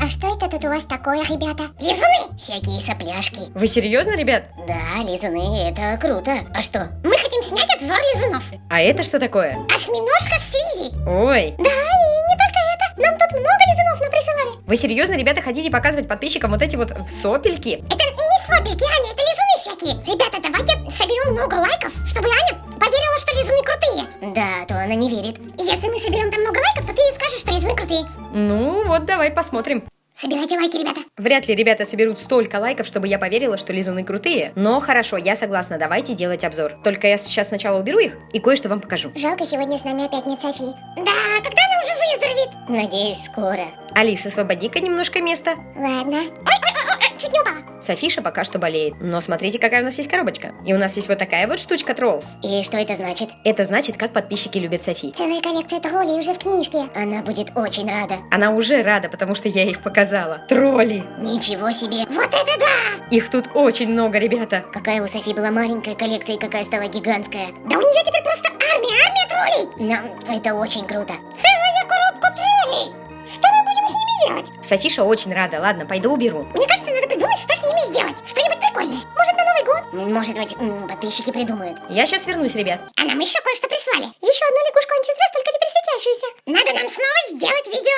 А что это тут у вас такое, ребята? Лизуны! Всякие сопляшки. Вы серьезно, ребят? Да, лизуны, это круто. А что? Мы хотим снять обзор лизунов. А это что такое? Осьминожка в слизи. Ой, Да, и не только это. Нам тут много лизунов нам присылали. вы серьезно, ребята, хотите показывать подписчикам вот эти вот сопельки? Это не сопельки, Аня, это лизуны всякие. Ребята, давайте соберем много лайков, чтобы Аня поверила, что лизуны крутые. Да, то она не верит. И если мы соберем там много лайков, то ты ей скажешь, что лизуны крутые. Ну, вот давай посмотрим. Собирайте лайки, ребята. Вряд ли ребята соберут столько лайков, чтобы я поверила, что лизуны крутые. Но хорошо, я согласна, давайте делать обзор. Только я сейчас сначала уберу их и кое-что вам покажу. Жалко, сегодня с нами опять нет Софи. Да, когда она уже выздоровеет? Надеюсь, скоро. Алис, освободи-ка немножко места. Ладно. Ой. Софиша пока что болеет. Но смотрите, какая у нас есть коробочка. И у нас есть вот такая вот штучка Троллс. И что это значит? Это значит, как подписчики любят Софи. Целая коллекция троллей уже в книжке. Она будет очень рада. Она уже рада, потому что я их показала. Тролли! Ничего себе. Вот это да! Их тут очень много, ребята. Какая у Софи была маленькая коллекция и какая стала гигантская. Да у нее теперь просто армия, армия троллей. Но это очень круто. Целая Софиша очень рада. Ладно, пойду уберу. Мне кажется, надо придумать, что с ними сделать. Что-нибудь прикольное. Может, на Новый год? Может быть, подписчики придумают. Я сейчас вернусь, ребят. А нам еще кое-что прислали. Еще одну лягушку антистресс, только теперь светящуюся. Надо нам снова сделать видео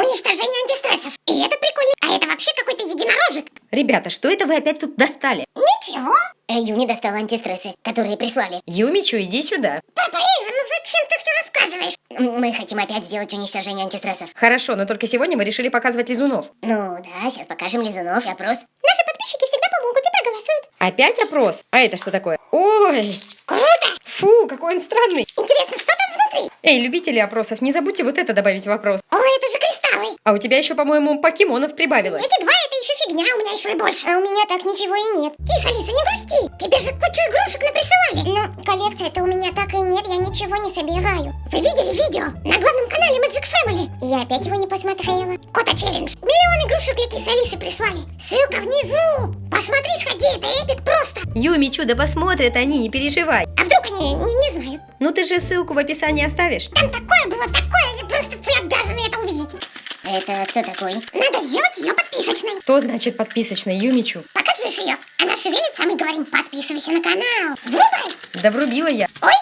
уничтожения антистрессов. И это прикольно. А это вообще какой-то единорожек. Ребята, что это вы опять тут достали? Ничего. Э, Юни достала антистрессы, которые прислали. Юмичу, иди сюда. Папа Эйва, ну зачем ты все рассказываешь? Мы хотим опять сделать уничтожение антистрессов. Хорошо, но только сегодня мы решили показывать лизунов. Ну да, сейчас покажем лизунов и опрос. Наши подписчики всегда помогут и проголосуют. Опять опрос? А это что такое? Ой! Круто! Фу, какой он странный! Интересно, что там внутри? Эй, любители опросов, не забудьте вот это добавить в вопрос. Ой, это же кристаллы. А у тебя еще, по-моему, покемонов прибавилось. Эти два это еще фигня, у меня еще и больше. А у меня так ничего и нет. Тише, Алиса, не грусти. Тебе же кучу игрушек наприсылали. Но коллекция-то у меня так и нет, я ничего не собираю. Вы видели видео на главном канале Magic Family? Я опять его не посмотрела. Кота челлендж. Миллион игрушек для кисы Алисы прислали. Ссылка внизу. Посмотри, сходи, это эпик просто. Юмичу, да посмотрят они, не переживай. А вдруг они не, не знают? Ну ты же ссылку в описании оставишь. Там такое было, такое, и просто вы обязаны это увидеть. Это кто такой? Надо сделать ее подписочной. Что значит подписочный Юмичу? Показываешь ее, она шевелится, а мы говорим, подписывайся на канал. Врубай! Да врубила я. Ой,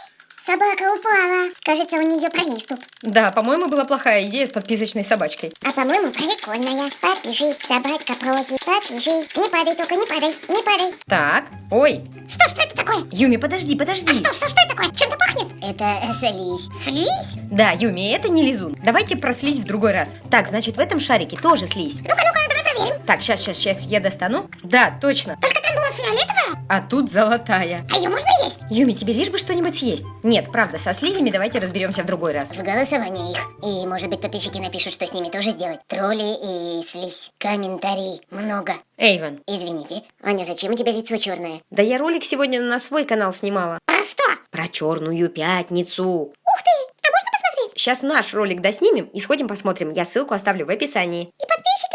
собака упала. Кажется, у нее приступ. Да, по-моему, была плохая идея с подписочной собачкой. А по-моему, прикольная. Подпишись, собачка просит. Подпишись. Не падай только, не падай, не падай. Так, ой. Что, что это такое? Юми, подожди, А подожди. что, что, что это такое? Чем-то пахнет? Это слизь. Слизь? Да, Юми, это не лизун. Давайте про слизь в другой раз. Так, значит, в этом шарике тоже слизь. Ну-ка, ну-ка, давай проверим. Так, сейчас, сейчас, сейчас я достану. Да, точно. Только там была фиолетовая, А тут золотая. а ее можно есть? Юми, тебе лишь бы что-нибудь съесть. Нет, правда, со слизями давайте разберемся в другой раз. В голосовании их. И, может быть, подписчики напишут, что с ними тоже сделать. Тролли и слизь. Комментарий. Много. Эйвен, Извините. Аня, зачем у тебя лицо черное? да я ролик сегодня на свой канал снимала. Про что? Про черную пятницу. Ух ты! А можно посмотреть? Сейчас наш ролик доснимем и сходим посмотрим. Я ссылку оставлю в описании. И подписчики.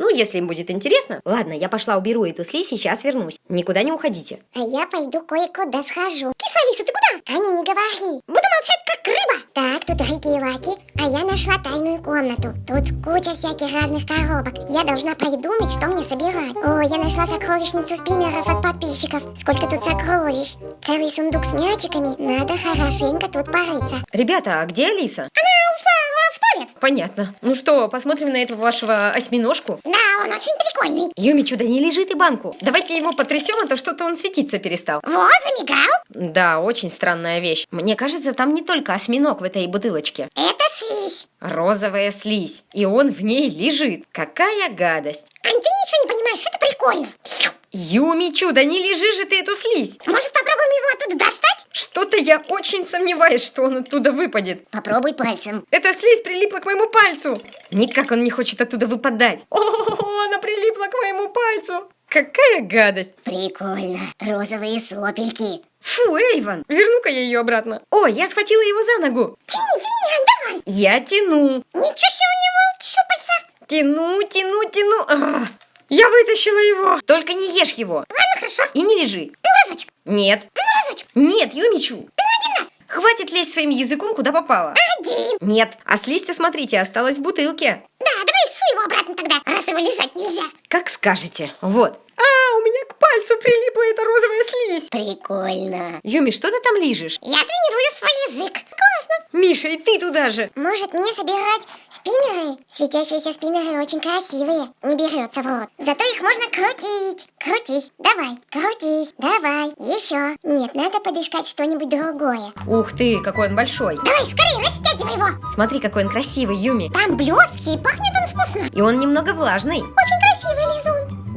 Ну, если им будет интересно. Ладно, я пошла уберу эту слизь, сейчас вернусь. Никуда не уходите. А я пойду кое-куда схожу. Киса Алиса, ты куда? Аня, не говори. Буду молчать, как рыба. Так, тут Рики и Лаки. А я нашла тайную комнату. Тут куча всяких разных коробок. Я должна придумать, что мне собирать. О, я нашла сокровищницу спиннеров от подписчиков. Сколько тут сокровищ. Целый сундук с мячиками. Надо хорошенько тут порыться. Ребята, а где Алиса? Она ушла в, туалет. Понятно. Ну что, посмотрим на этого вашего осьминожку? Да, он очень прикольный. Юми, чудо, не лежит и банку. Давайте его потрясем, а то что-то он светиться перестал. Вот, замигал. Да, очень странная вещь. Мне кажется, там не только осьминог в этой бутылочке. Это слизь. Розовая слизь. И он в ней лежит. Какая гадость. Ань, ты ничего не понимаешь, это прикольно. Юми, чудо, не лежи же ты эту слизь. Может, попробуем его оттуда достать? Что-то я очень сомневаюсь, что он оттуда выпадет. Попробуй пальцем. Эта слизь прилипла к моему пальцу. Никак он не хочет оттуда выпадать. О, она прилипла к моему пальцу. Какая гадость. Прикольно. Розовые сопельки. Фу, Эйван, верну-ка я ее обратно. Ой, я схватила его за ногу. Тяни, тяни, Ань, давай. Я тяну, Ничего себе у него щупальца. тяну, тяну, тяну. А, я вытащила его. Только не ешь его. Ладно, хорошо. И не лежи. Ну, разочек. Нет. Ну, разочек. Нет, Юмичу. Ну, один раз. Хватит лезть своим языком, куда попало. Один. Нет, а слизь-то, смотрите, осталась в бутылке. Да, давай суй его обратно тогда, раз его лизать нельзя. Как скажете. Вот. Пальцу прилипла эта розовая слизь. Прикольно. Юми, что ты там лижешь? Я тренирую свой язык. Классно. Миша, и ты туда же. Может мне собирать спиннеры? Светящиеся спиннеры очень красивые. Не берется в рот. Зато их можно крутить. Крутись. Давай. Крутись. Давай. Еще. Нет, надо подыскать что-нибудь другое. Ух ты, какой он большой. Давай, скорее, растягивай его. Смотри, какой он красивый, Юми. Там блески, и пахнет он вкусно. И он немного влажный. Очень.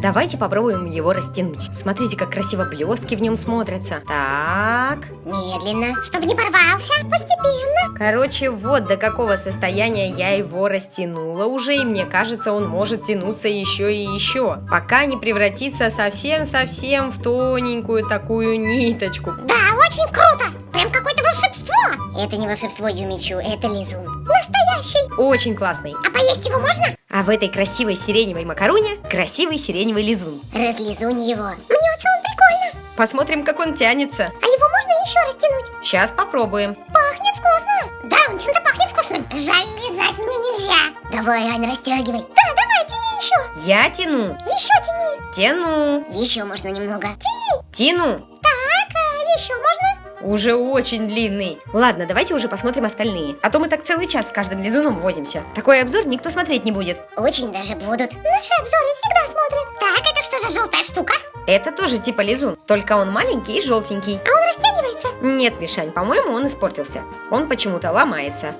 Давайте попробуем его растянуть. Смотрите, как красиво блестки в нем смотрятся. Так. Медленно, чтобы не порвался. Постепенно. Короче, вот до какого состояния я его растянула уже, и мне кажется, он может тянуться еще и еще, пока не превратится совсем-совсем в тоненькую такую ниточку. Да, очень круто. Прям какое-то волшебство. Это не волшебство, Юмичу, это лизун. Настоящий. Очень классный. А поесть его можно? А в этой красивой сиреневой макаруне красивый сиреневый лизун. Разлизунь его. Мне вот он прикольно. Посмотрим, как он тянется. А его можно еще растянуть? Сейчас попробуем. Пахнет вкусно. Да, он чем-то пахнет вкусным. Жаль, лизать мне нельзя. Давай, Ань, растягивай. Да, давай, тяни еще. Я тяну. Еще тяни. Тяну. Еще можно немного. Тяни. Тяну. А можно? Уже очень длинный. Ладно, давайте уже посмотрим остальные. А то мы так целый час с каждым лизуном возимся. Такой обзор никто смотреть не будет. Очень даже будут. Наши обзоры всегда смотрят. Так, это что за желтая штука? Это тоже типа лизун, только он маленький и желтенький. А он растягивается? Нет, Мишань, по-моему, он испортился. Он почему-то ломается.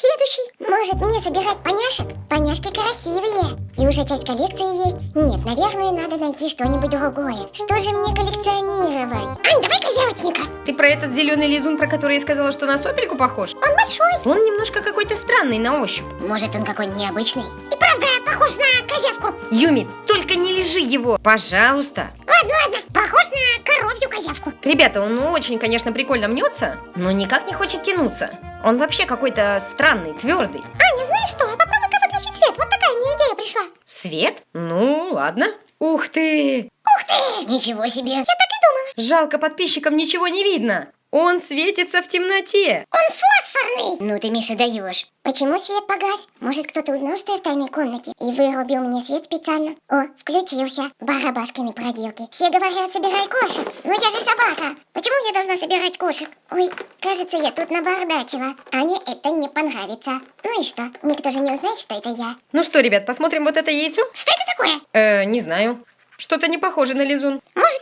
Следующий. Может мне собирать поняшек? Поняшки красивые. И уже часть коллекции есть. Нет, наверное, надо найти что-нибудь другое. Что же мне коллекционировать? Ань, давай козявочника. Ты про этот зеленый лизун, про который я сказала, что на сопельку похож? Он большой. Он немножко какой-то странный на ощупь. Может, он какой-нибудь необычный? И правда, похож на козявку. Юми, только не лежи его, пожалуйста. Ладно, ладно, похож на коровью козявку. Ребята, он очень, конечно, прикольно мнется, но никак не хочет тянуться. Он вообще какой-то странный, твердый. Аня, знаешь что? Попробуй-ка выключить свет. Вот такая мне идея пришла. Свет? Ну, ладно. Ух ты! Ух ты! Ничего себе. Я так и думала. Жалко, подписчикам ничего не видно. Он светится в темноте. Он фосфорный. Ну ты, Миша, даешь. Почему свет погас? Может, кто-то узнал, что я в тайной комнате и вырубил мне свет специально? О, включился. Барабашкины проделки. Все говорят, собирай кошек. Но я же собака. Почему я должна собирать кошек? Ой, кажется, я тут набардачила. Ане это не понравится. Ну и что? Никто же не узнает, что это я. Ну что, ребят, посмотрим вот это яйцо? Что это такое? Э, не знаю. Что-то не похоже на лизун. Может,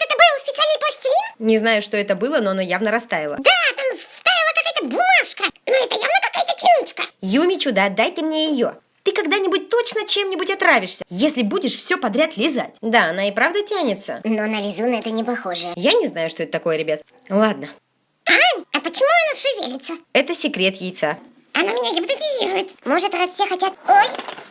Не знаю, что это было, но оно явно растаяло. Да, там втаяла какая-то бумажка. Но это явно какая-то тянучка. Юми, чудо, отдай ты мне ее. Ты когда-нибудь точно чем-нибудь отравишься, если будешь все подряд лизать. Да, она и правда тянется. Но на лизун это не похоже. Я не знаю, что это такое, ребят. Ладно, Ань, а почему оно шевелится? это секрет яйца. Оно меня гипнотизирует. Может, раз все хотят... Ой,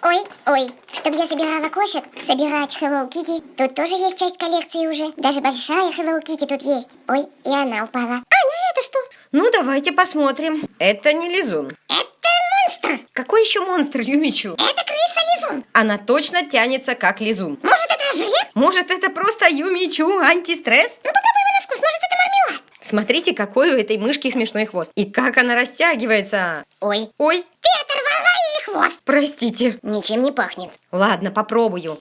ой, ой. Чтобы я собирала кошек, собирать Hello Kitty. Тут тоже есть часть коллекции уже. Даже большая Hello Kitty тут есть. Ой, и она упала. Аня, это что? Ну, давайте посмотрим. Это не лизун. Это монстр. Какой еще монстр, Юмичу? Это крыса-лизун. Она точно тянется, как лизун. Может, это желе? Может, это просто Юмичу антистресс? Ну, попробуй его на вкус. Может, это мармелад? Смотрите, какой у этой мышки смешной хвост. И как она растягивается. Ой, Ой, ты оторвала хвост. простите. Ничем не пахнет. Ладно, попробую.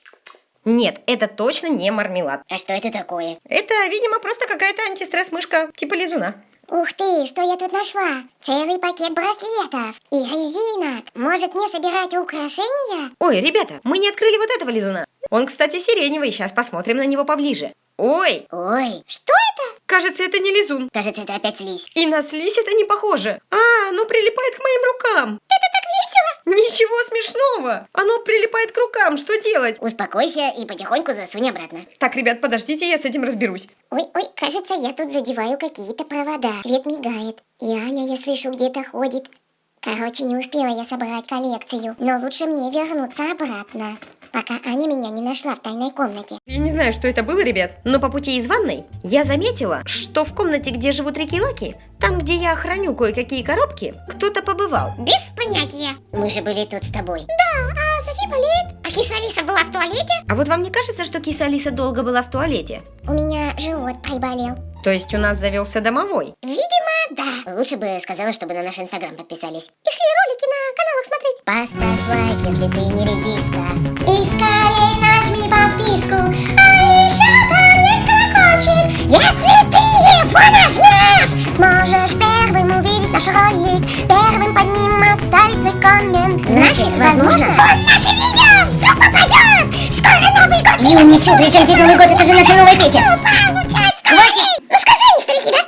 Нет, это точно не мармелад. А что это такое? Это, видимо, просто какая-то антистресс-мышка, типа лизуна. Ух ты, что я тут нашла? Целый пакет браслетов и резинок. Может, мне собирать украшения? Ой, ребята, мы не открыли вот этого лизуна. Он, кстати, сиреневый, сейчас посмотрим на него поближе. Ой, Ой, что это? кажется, это не лизун. Кажется, это опять слизь. И на слизь это не похоже. А, оно прилипает к моим рукам. Это. Ничего смешного. Оно прилипает к рукам. Что делать? Успокойся и потихоньку засунь обратно. Так, ребят, подождите, я с этим разберусь. Ой, ой, кажется, я тут задеваю какие-то провода. Свет мигает. И Аня, я слышу, где-то ходит. Короче, не успела я собрать коллекцию. Но лучше мне вернуться обратно, пока Аня меня не нашла в тайной комнате. Я не знаю, что это было, ребят, но по пути из ванной я заметила, что в комнате, где живут Рики-Лаки, там, где я храню кое-какие коробки, кто-то побывал. Без понятия. Мы же были тут с тобой. Да, а Софи болеет. А киса Алиса была в туалете? А вот вам не кажется, что киса Алиса долго была в туалете? У меня живот приболел. То есть у нас завелся домовой? Видимо, да. Лучше бы сказала, чтобы на наш инстаграм подписались. И шли ролики на каналах смотреть. Поставь лайк, если ты не редиска. И скорее нажми подписку. А еще там есть колокольчик. Если ты его нажмешь, сможешь первым увидеть наш ролик. Первым под ним оставить свой коммент. Значит, возможно, он наше видео вдруг попадет. Скоро Новый год. И ничего, причем здесь Новый год, это же наша новая песня.